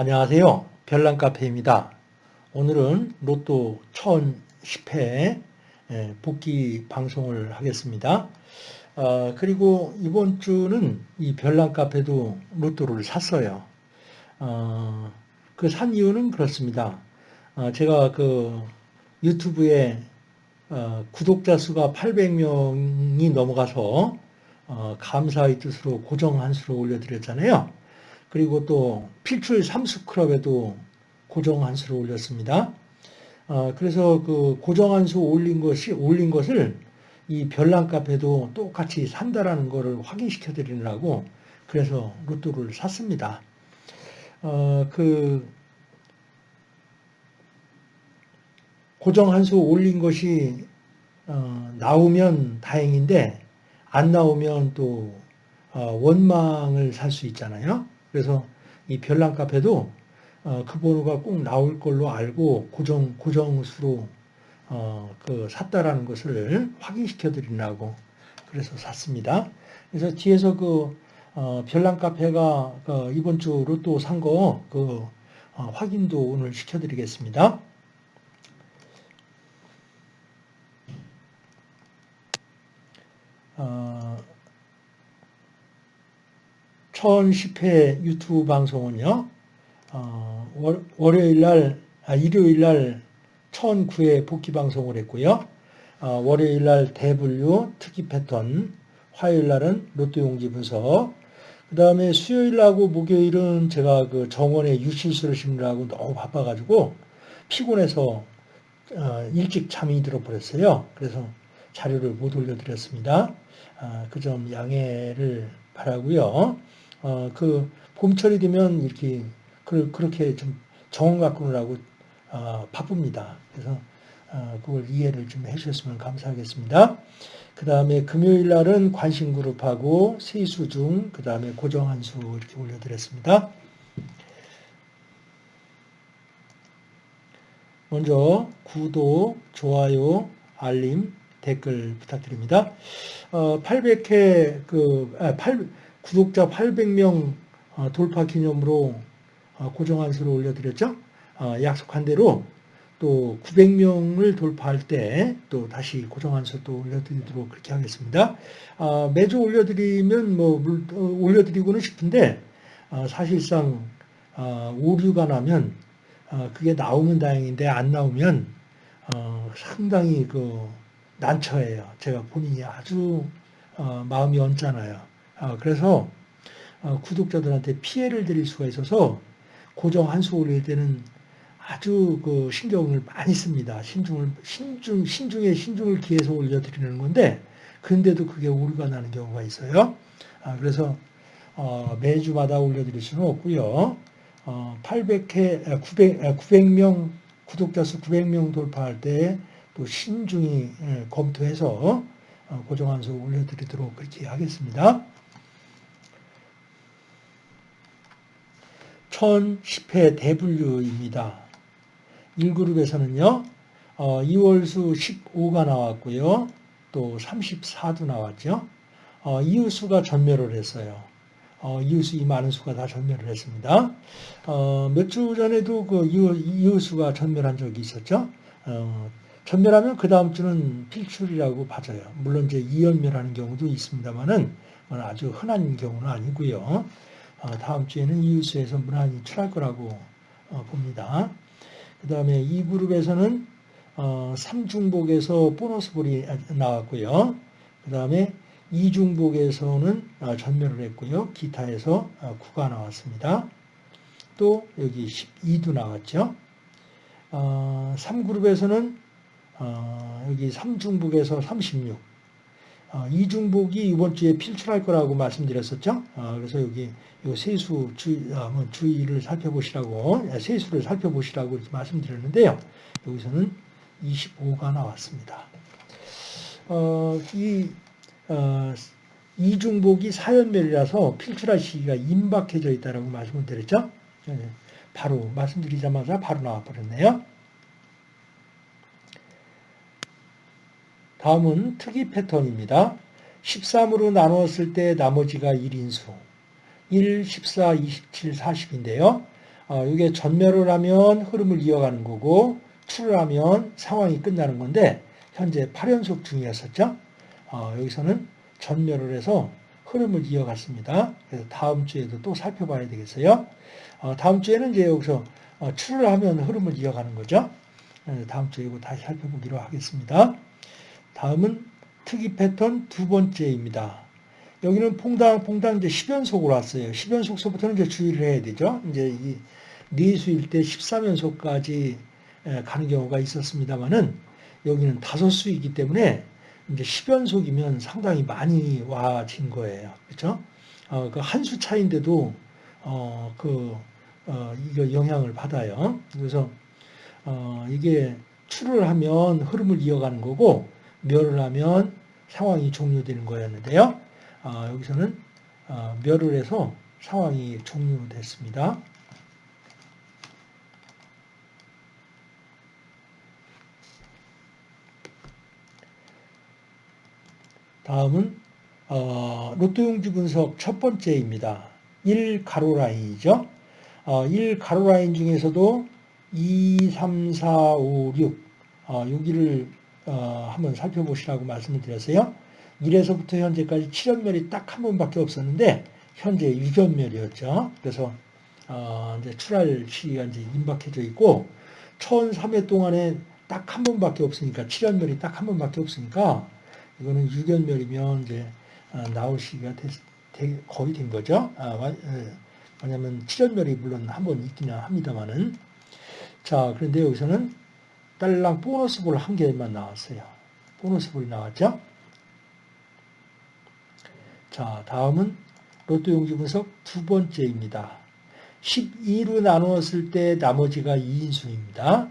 안녕하세요. 별난카페입니다. 오늘은 로또 1010회 예, 복귀 방송을 하겠습니다. 어, 그리고 이번 주는 이 별난카페도 로또를 샀어요. 어, 그산 이유는 그렇습니다. 어, 제가 그 유튜브에 어, 구독자 수가 800명이 넘어가서 어, 감사의 뜻으로 고정 한수로 올려드렸잖아요. 그리고 또 필출 삼수클럽에도 고정 한수를 올렸습니다. 어, 그래서 그 고정 한수 올린 것이 올린 것을 이 별난 카페도 똑같이 산다라는 것을 확인시켜 드리느라고 그래서 로또를 샀습니다. 어, 그 고정 한수 올린 것이 어, 나오면 다행인데 안 나오면 또 어, 원망을 살 수 있잖아요. 그래서 이 별난 카페도 어, 그 번호가 꼭 나올 걸로 알고 고정 고정수로 어, 그 샀다라는 것을 확인시켜 드리려고 그래서 샀습니다. 그래서 뒤에서 그 어, 별난 카페가 그 이번 주 로 또 산 거그 어, 확인도 오늘 시켜드리겠습니다. 1010회 유튜브 방송은요, 어, 월, 월요일 날, 아, 일요일 날 1009회 복귀 방송을 했고요. 어, 월요일 날 대분류 특이 패턴, 화요일 날은 로또 용지 분석, 그 다음에 수요일 하고 목요일은 제가 그 정원에 유실수를 심느라고 너무 바빠가지고 피곤해서 어, 일찍 잠이 들어버렸어요. 그래서 자료를 못 올려드렸습니다. 아, 그 점 양해를 바라고요. 어, 그 봄철이 되면 이렇게 그, 그렇게 좀 정원 가꾸느라고 어, 바쁩니다. 그래서 어, 그걸 이해를 좀 해주셨으면 감사하겠습니다. 그 다음에 금요일 날은 관심그룹하고 세수중, 그 다음에 고정한수 이렇게 올려드렸습니다. 먼저 구독, 좋아요, 알림, 댓글 부탁드립니다. 어, 800회 그 아, 8, 구독자 800명 어, 돌파 기념으로 어, 고정한수를 올려드렸죠. 어, 약속한 대로 또 900명을 돌파할 때 또 다시 고정한수 또 올려드리도록 그렇게 하겠습니다. 매주 올려드리면 뭐 올려드리고는 싶은데 사실상 오류가 나면 그게 나오면 다행인데 안 나오면 상당히 그 난처해요. 제가 본인이 아주 마음이 언짢아요. 어, 그래서 어, 구독자들한테 피해를 드릴 수가 있어서 고정 한수 올릴 때는 아주 그 신경을 많이 씁니다. 신중을 신중 신중에 신중을 기해서 올려드리는 건데 근데도 그게 오류가 나는 경우가 있어요. 아, 그래서 어, 매주마다 올려드릴 수는 없고요. 800회 900 900명 구독자 수 900명 돌파할 때 또 신중히 예, 검토해서 고정 한수 올려드리도록 그렇게 하겠습니다. 1010회 대분류입니다. 1그룹에서는요, 어, 2월수 15가 나왔고요. 또 34도 나왔죠. 어, 이웃수가 전멸을 했어요. 어, 이웃수 이 많은 수가 다 전멸을 했습니다. 어, 몇 주 전에도 그 이웃, 수가 전멸한 적이 있었죠. 어, 전멸하면 그 다음 주는 필출이라고 봐져요. 물론 이제 이연멸하는 경우도 있습니다만은 아주 흔한 경우는 아니고요. 어, 다음 주에는 이웃수에서 무난히 출할 거라고 어, 봅니다. 그 다음에 이 그룹에서는 어, 삼중복에서 보너스 볼이 나왔고요. 그 다음에 이중복에서는 전멸을 했고요. 기타에서 9가 나왔습니다. 또 여기 12도 나왔죠. 3그룹에서는 여기 삼중복에서 36, 어, 이중복이 이번 주에 필출할 거라고 말씀드렸었죠. 어, 그래서 여기 요 세수 주의, 어, 뭐 주의를 살펴보시라고 세수를 살펴보시라고 이렇게 말씀드렸는데요. 여기서는 25가 나왔습니다. 이 이중복이 사연멸이라서 필출할 시기가 임박해져 있다라고 말씀을 드렸죠. 네, 바로 말씀드리자마자 바로 나와버렸네요. 다음은 특이 패턴입니다. 13으로 나누었을 때 나머지가 1인수. 1, 14, 27, 40인데요. 어, 이게 전멸을 하면 흐름을 이어가는 거고 출을 하면 상황이 끝나는 건데 현재 8연속 중이었었죠. 어, 여기서는 전멸을 해서 흐름을 이어갔습니다. 그래서 다음 주에도 또 살펴봐야 되겠어요. 어, 다음 주에는 이제 여기서 어, 출을 하면 흐름을 이어가는 거죠. 다음 주에 이거 다시 살펴보기로 하겠습니다. 다음은 특이 패턴 두 번째입니다. 여기는 퐁당퐁당 이제 10연속으로 왔어요. 10연속서부터는 이제 주의를 해야 되죠. 이제 이 네수일 때 13연속까지 가는 경우가 있었습니다만은 여기는 다섯 수이기 때문에 이제 10연속이면 상당히 많이 와진 거예요. 그렇죠? 어, 그 한 수 차인데도 어, 그 어, 이거 영향을 받아요. 그래서 어, 이게 출을 하면 흐름을 이어가는 거고 멸을 하면 상황이 종료되는 거였는데요. 어, 여기서는 어, 멸을 해서 상황이 종료됐습니다. 다음은 어, 로또용지 분석 첫 번째입니다. 1 가로 라인이죠. 어, 1 가로 라인 중에서도 2, 3, 4, 5, 6 어, 여기를 어, 한번 살펴보시라고 말씀을 드렸어요. 1에서부터 현재까지 7연멸이 딱 한 번밖에 없었는데 현재 6연멸이었죠. 그래서 어, 이제 출할 시기가 이제 임박해져 있고 1003회 동안에 딱 한 번밖에 없으니까 7연멸이 딱 한 번밖에 없으니까 이거는 6연멸이면 이제 어, 나올 시기가 됐, 거의 된 거죠. 아, 왜냐하면 7연멸이 물론 한 번 있기는 합니다만은 자 그런데 여기서는 딸랑 보너스 볼 한 개만 나왔어요. 보너스 볼이 나왔죠. 자 다음은 로또 용지 분석 두 번째입니다. 12로 나누었을 때 나머지가 2인수입니다.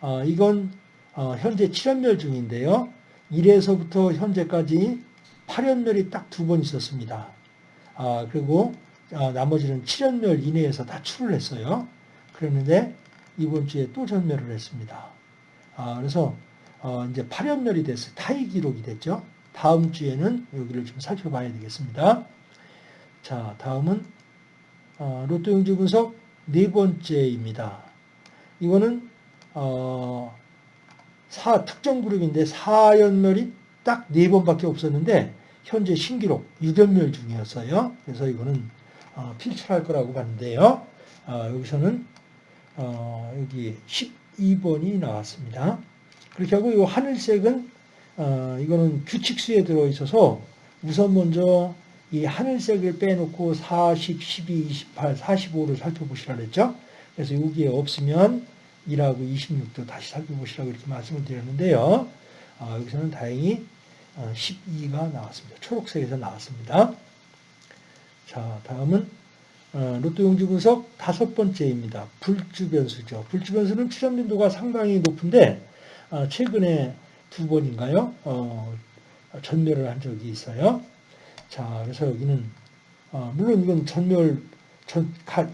어, 이건 어, 현재 7연멸 중인데요. 1에서부터 현재까지 8연멸이 딱 두 번 있었습니다. 아, 그리고 아, 나머지는 7연멸 이내에서 다 출을 했어요. 그랬는데 이번 주에 또 전멸을 했습니다. 아, 그래서 어, 이제 8연멸이 됐어요. 타이 기록이 됐죠. 다음 주에는 여기를 좀 살펴봐야 되겠습니다. 자, 다음은 어, 로또 용지 분석 네 번째입니다. 이거는 어, 사, 특정 그룹인데 4연멸이 딱네 번밖에 없었는데 현재 신기록 6연멸 중이었어요. 그래서 이거는 어, 필출할 거라고 봤는데요. 어, 여기서는 어, 여기 12번이 나왔습니다. 그렇게 하고 이 하늘색은 어, 이거는 규칙수에 들어있어서 우선 먼저 이 하늘색을 빼놓고 40, 12, 28, 45를 살펴보시라 그랬죠. 그래서 여기에 없으면 1하고 26도 다시 살펴보시라고 이렇게 말씀을 드렸는데요. 어, 여기서는 다행히 12가 어, 나왔습니다. 초록색에서 나왔습니다. 자, 다음은 어, 로또 용지 분석 다섯 번째입니다. 불주 변수죠. 불주 변수는 출현 빈도가 상당히 높은데 어, 최근에 두 번인가요? 어, 전멸을 한 적이 있어요. 자, 그래서 여기는 어, 물론 이건 전멸 전, 가,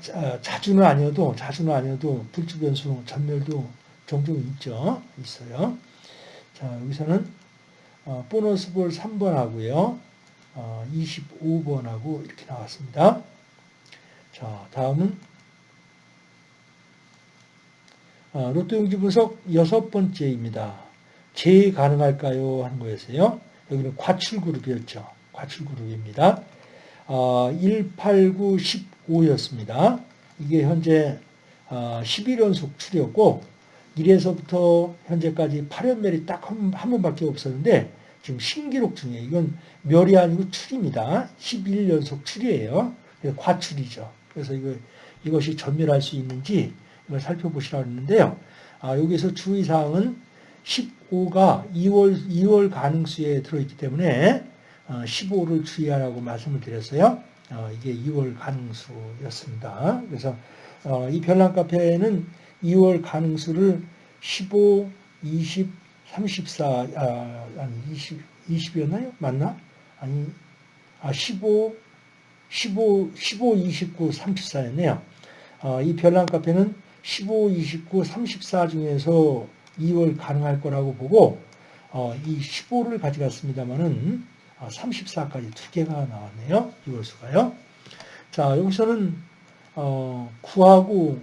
자주는 아니어도 자주는 아니어도 불주 변수 전멸도 종종 있죠. 있어요. 자, 여기서는 어, 보너스 볼 3번 하고요. 어, 25번 하고 이렇게 나왔습니다. 자, 다음은 어, 로또 용지 분석 여섯 번째입니다. 재 가능할까요? 하는 거였어요. 여기는 과출 그룹이었죠. 과출 그룹입니다. 어, 1, 8, 9, 15였습니다. 이게 현재 어, 11연속 출이었고 1에서부터 현재까지 8연멸이 딱 한 번밖에 없었는데 지금 신기록 중에 이건 멸이 아니고 출입니다. 11연속 출이에요. 과출이죠. 그래서 이거, 이것이 전멸할 수 있는지 이걸 살펴보시라고 했는데요. 아, 여기서 주의사항은 15가 2월, 2월 가능수에 들어있기 때문에 15를 어, 주의하라고 말씀을 드렸어요. 어, 이게 2월 가능수였습니다. 그래서 어, 이 별난 카페는 2월 가능수를 15, 20, 34, 아, 아니 20, 20이었나요? 맞나? 아니, 아, 15, 15, 15, 29, 34였네요. 이 별난 카페는 15, 29, 34 중에서 2월 가능할 거라고 보고 어, 이 15를 가져갔습니다만은 34까지 아, 두 개가 나왔네요. 2월 수가요. 자, 여기서는 어, 9하고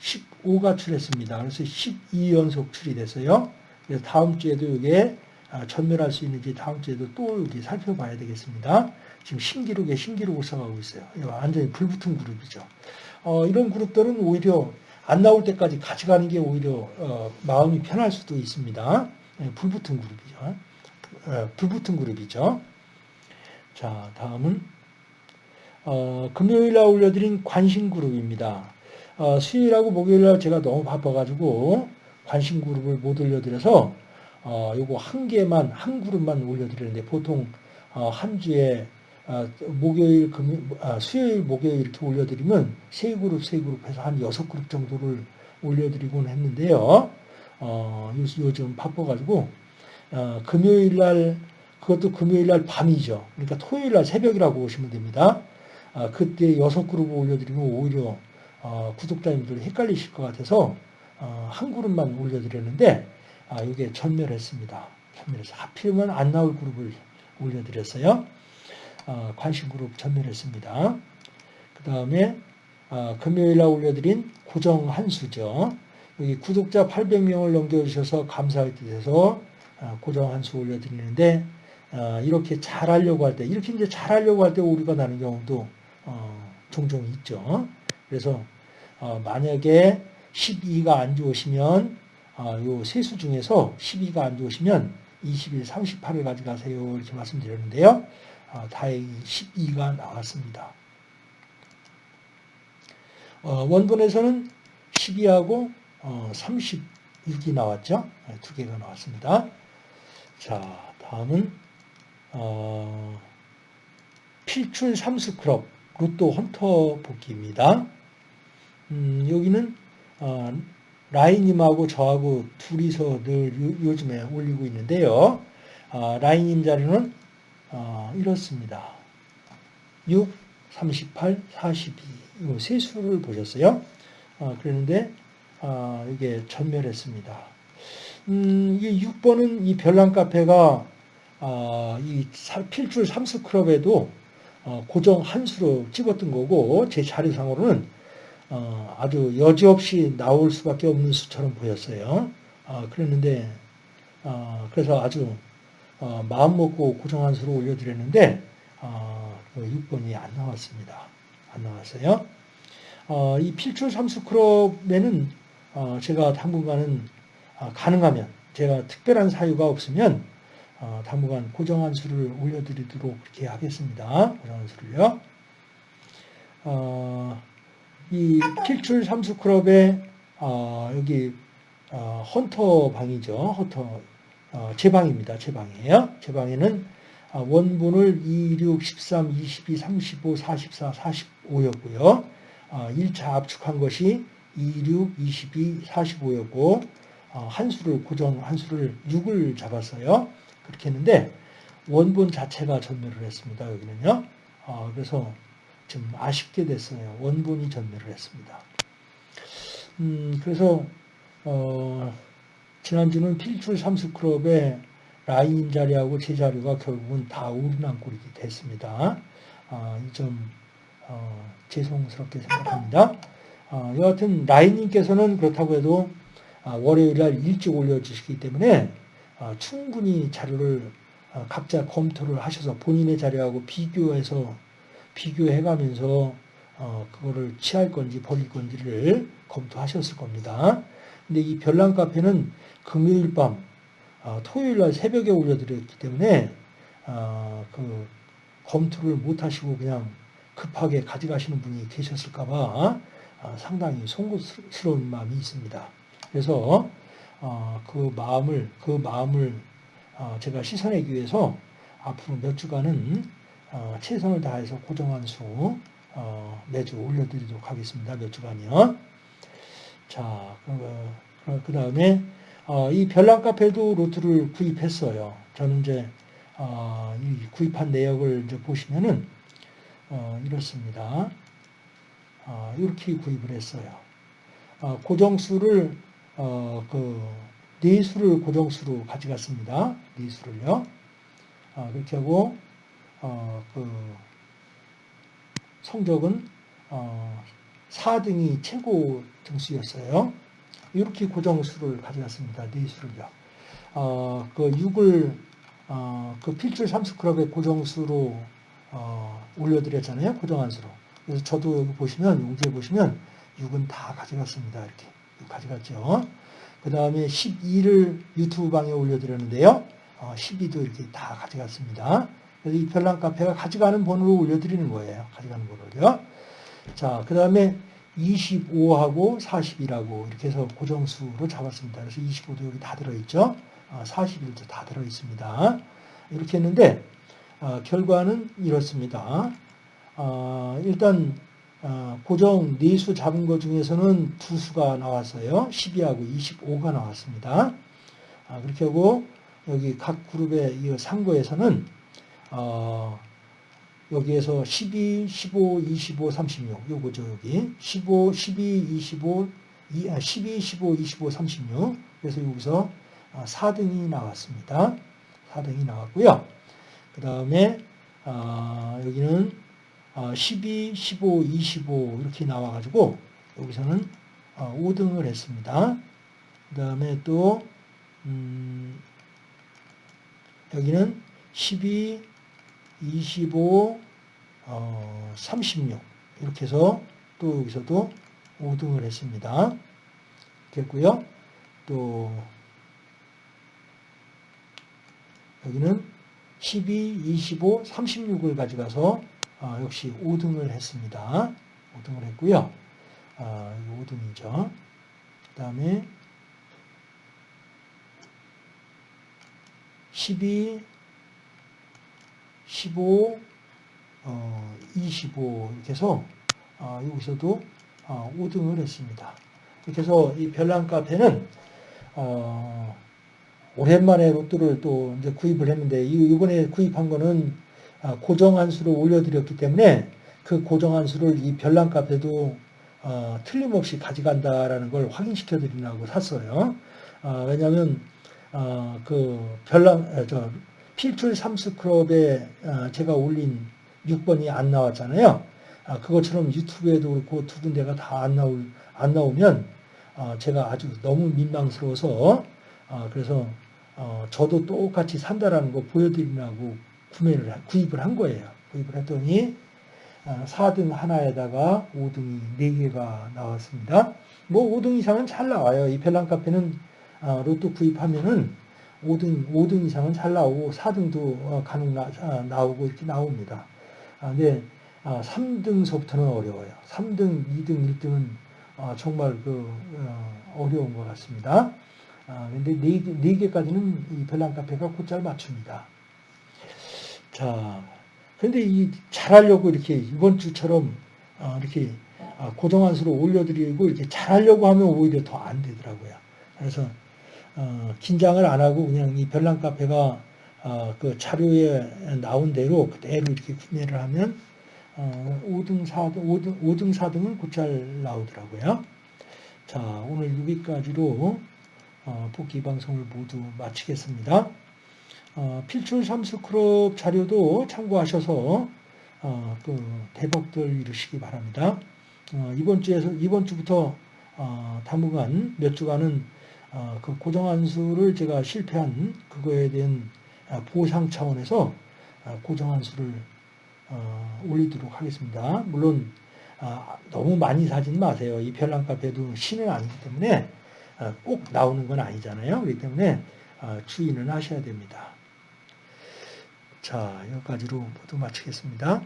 15가 출했습니다. 그래서 12연속 출이 됐어요. 그래서 다음 주에도 이게 아, 전멸할 수 있는지 다음 주에도 또 여기 살펴봐야 되겠습니다. 지금 신기록에 신기록을 써가고 있어요. 완전히 불붙은 그룹이죠. 어, 이런 그룹들은 오히려 안 나올 때까지 같이 가는 게 오히려 어, 마음이 편할 수도 있습니다. 예, 불붙은 그룹이죠. 어, 불붙은 그룹이죠. 자, 다음은 어, 금요일 날 올려드린 관심 그룹입니다. 어, 수요일하고 목요일 날 제가 너무 바빠가지고 관심 그룹을 못 올려드려서 어, 요거 한 개만 한 그룹만 올려드리는데 보통 어, 한 주에 어, 목요일, 금요, 아, 수요일, 목요일 이렇게 올려드리면 세 그룹, 세 그룹 해서 한 여섯 그룹 정도를 올려드리곤 했는데요. 어, 요즘 바빠가지고 어, 금요일 날 그것도 금요일 날 밤이죠. 그러니까 토요일 날 새벽이라고 보시면 됩니다. 아, 그때 여섯 그룹을 올려드리면 오히려 어, 구독자님들이 헷갈리실 것 같아서 어, 한 그룹만 올려드렸는데 아, 이게 전멸했습니다. 전멸해서 하필이면 안 나올 그룹을 올려드렸어요. 어, 관심 그룹 전멸했습니다. 그 다음에 어, 금요일 날 올려드린 고정 한수죠. 여기 구독자 800명을 넘겨주셔서 감사할 뜻에서 어, 고정 한수 올려드리는데 어, 이렇게 잘하려고 할 때, 이렇게 이제 잘하려고 할 때 오류가 나는 경우도 어, 종종 있죠. 그래서 어, 만약에 12가 안 좋으시면 요 세수 중에서 12가 안 좋으시면 20일, 38을 가져가세요 이렇게 말씀드렸는데요. 다행히 12가 나왔습니다. 원본에서는 12하고 36이 나왔죠. 네, 두 개가 나왔습니다. 자, 다음은 어, 필출 삼수 클럽 로또 헌터 복귀입니다. 음, 여기는 어, 라인님하고 저하고 둘이서 늘 요, 즘에 올리고 있는데요. 어, 라인님 자료는 어, 이렇습니다. 6, 38, 42. 이세 수를 보셨어요. 어, 그랬는데 어, 이게 전멸했습니다. 음, 이 6번은 이 별난 카페가 어, 이 필출 삼수 클럽에도 어, 고정 한 수로 찍었던 거고 제 자료상으로는 어, 아주 여지없이 나올 수밖에 없는 수처럼 보였어요. 어, 그랬는데 어, 그래서 아주 어, 마음 먹고 고정 한 수로 올려드렸는데 그 6번이 안 나왔습니다. 안 나왔어요. 이 필출 삼수 클럽에는 제가 당분간은 가능하면 제가 특별한 사유가 없으면 어, 당분간 고정한 수를 올려드리도록 그렇게 하겠습니다. 고정한 수를요. 어, 이 필출 삼수 클럽의 어, 여기 어, 헌터 방이죠. 헌터 어, 제 방입니다. 제 방이에요. 제 방에는 어, 원본을 2, 6, 13, 22, 35, 44, 45였고요. 1차 압축한 것이 2, 6, 22, 45였고 한 수를 고정 한 수를 6을 잡았어요. 그렇게 했는데 원본 자체가 전멸을 했습니다. 여기는요. 어, 그래서 좀 아쉽게 됐어요. 원본이 전멸을 했습니다. 음, 그래서 어, 지난주는 필출 삼수클럽의 라인 자리하고 제 자리가 결국은 다 오르난 꼴이 됐습니다. 어, 이점 어, 죄송스럽게 생각합니다. 어, 여하튼 라인님께서는 그렇다고 해도 아, 월요일 날 일찍 올려주시기 때문에 어, 충분히 자료를 어, 각자 검토를 하셔서 본인의 자료하고 비교해서 비교해가면서 어, 그거를 취할 건지 버릴 건지를 검토하셨을 겁니다. 근데 이 별난 카페는 금요일 밤, 토요일 날 새벽에 올려드렸기 때문에 그 검토를 못 하시고 그냥 급하게 가져가시는 분이 계셨을까봐 상당히 송구스러운 마음이 있습니다. 그래서 어, 그 마음을 그 마음을 어, 제가 씻어내기 위해서 앞으로 몇 주간은 어, 최선을 다해서 고정한 수 어, 매주 올려드리도록 하겠습니다. 몇 주간이요. 자, 그, 그 다음에 어, 이 별난 카페도 로트를 구입했어요. 저는 이제 어, 이 구입한 내역을 이제 보시면은 이렇습니다. 이렇게 구입을 했어요. 고정수를 어, 그, 네 수를 고정수로 가져갔습니다. 네 수를요. 어, 그렇게 하고, 어, 그, 성적은, 어, 4등이 최고 등수였어요. 이렇게 고정수를 가져갔습니다. 네 수를요. 어, 그 6을 어, 그 필출 삼수클럽의 고정수로 어, 올려드렸잖아요. 고정한수로. 그래서 저도 여기 보시면 용지에 보시면 6은 다 가져갔습니다. 이렇게 가져갔죠. 그 다음에 12를 유튜브 방에 올려드렸는데요. 어, 12도 이렇게 다 가져갔습니다. 그래서 이 별난 카페가 가져가는 번호로 올려드리는 거예요. 가져가는 번호를요. 자, 그 다음에 25하고 40이라고 이렇게 해서 고정수로 잡았습니다. 그래서 25도 여기 다 들어있죠. 41도 다 들어있습니다. 이렇게 했는데 어, 결과는 이렇습니다. 어, 일단 어, 고정 네수 잡은 것 중에서는 두 수가 나왔어요. 12하고 25가 나왔습니다. 아, 그렇게 하고 여기 각 그룹의 이 상고에서는 어, 여기에서 12, 15, 25, 36 요거죠 여기 15, 12, 25, 12, 15, 25, 36 그래서 여기서 4등이 나왔습니다. 4등이 나왔고요. 그 다음에 어, 여기는 12, 15, 25 이렇게 나와가지고 여기서는 5등을 했습니다. 그 다음에 또 음, 여기는 12, 25, 어, 36 이렇게 해서 또 여기서도 5등을 했습니다. 됐고요. 또 여기는 12, 25, 36을 가져가서 어, 역시 5등을 했습니다. 5등을 했고요. 어, 5등이죠. 그 다음에 12, 15, 어, 25 이렇게 해서 어, 여기서도 어, 5등을 했습니다. 이렇게 해서 이 별난 카페는 어, 오랜만에 로또를 또 이제 구입을 했는데 이번에 구입한 거는 아, 고정한 수를 올려드렸기 때문에 그 고정한 수를 이 별난 카페도 어, 틀림없이 가져간다라는 걸 확인시켜 드리려고 샀어요. 어, 왜냐하면 어, 그 별난 저 필출 삼스클럽에 어, 제가 올린 6번이 안 나왔잖아요. 아, 그것처럼 유튜브에도 그렇고 두 군데가 다 안 나올 안 나오면 어, 제가 아주 너무 민망스러워서 어, 그래서 어, 저도 똑같이 산다라는 거 보여드리려고 구매를 구입을 한 거예요. 구입을 했더니 4등 하나에다가 5등이 4개가 나왔습니다. 뭐 5등 이상은 잘 나와요. 이 벨랑 카페는 로또 구입하면은 5등, 5등 이상은 잘 나오고 4등도 간혹 나, 나오고 이렇게 나옵니다. 근데 3등서부터는 어려워요. 3등, 2등, 1등은 정말 그 어려운 것 같습니다. 근데 4개, 까지는 이 별난 카페가 곧잘 맞춥니다. 자, 근데 이 잘하려고 이렇게 이번 주처럼 어, 이렇게 어, 고정한 수로 올려드리고 이렇게 잘하려고 하면 오히려 더 안 되더라고요. 그래서 어, 긴장을 안 하고 그냥 이 별난 카페가 어, 그 자료에 나온 대로 그대로 이렇게 구매를 하면 어, 5등, 4등, 5등, 5등, 4등은 곧잘 나오더라고요. 자, 오늘 여기까지로 어, 복귀 방송을 모두 마치겠습니다. 어, 필출 삼수크롭 자료도 참고하셔서 어, 그 대박들 이루시기 바랍니다. 어, 이번 주에서 이번 주부터 어, 당분간 몇 주간은 어, 그 고정한수를 제가 실패한 그거에 대한 어, 보상 차원에서 고정한수를 올리도록 하겠습니다. 물론 너무 많이 사진 마세요. 이 별난 카페도 신은 아니기 때문에 꼭 나오는 건 아니잖아요. 그렇기 때문에 주의는 하셔야 됩니다. 자, 여기까지로 모두 마치겠습니다.